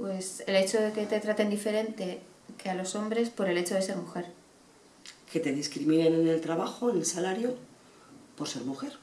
Pues el hecho de que te traten diferente que a los hombres por el hecho de ser mujer. Que te discriminen en el trabajo, en el salario, por ser mujer.